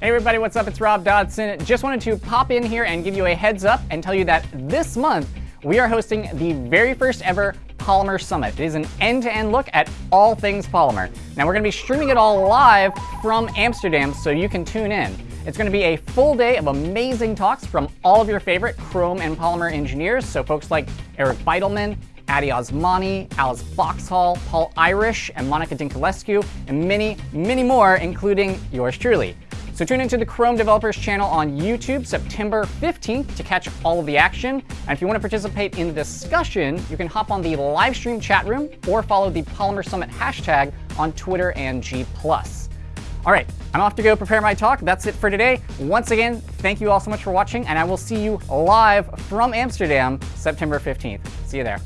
Hey everybody, what's up? It's Rob Dodson. Just wanted to pop in here and give you a heads up and tell you that this month we are hosting the very first ever Polymer Summit. It is an end-to-end -end look at all things polymer. Now we're going to be streaming it all live from Amsterdam so you can tune in. It's going to be a full day of amazing talks from all of your favorite chrome and polymer engineers, so folks like Eric Bidelman, Addy Osmani, Alice Boxhall, Paul Irish, and Monica Dinculescu, and many, many more, including yours truly. So tune into the Chrome Developers channel on YouTube September 15th to catch all of the action. And if you want to participate in the discussion, you can hop on the live stream chat room or follow the Polymer Summit hashtag on Twitter and G+. All right, I'm off to go prepare my talk. That's it for today. Once again, thank you all so much for watching, and I will see you live from Amsterdam September 15th. See you there.